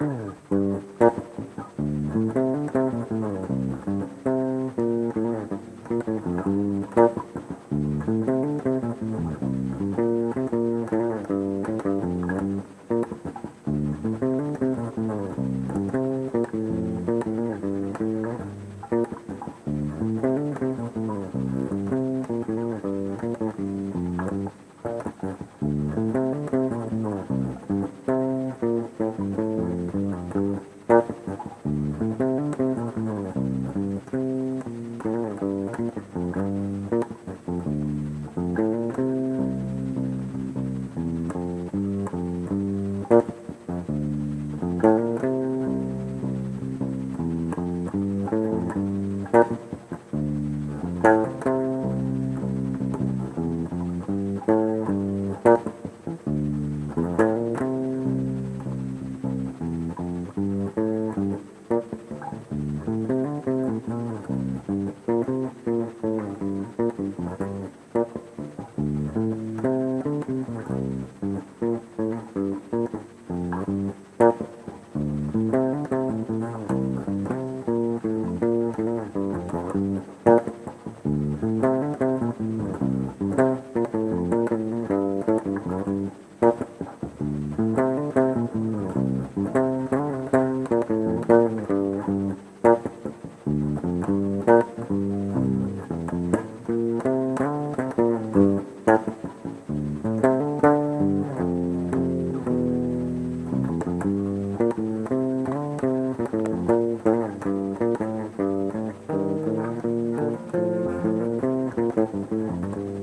Thank mm -hmm. you. Thank you. Gracias.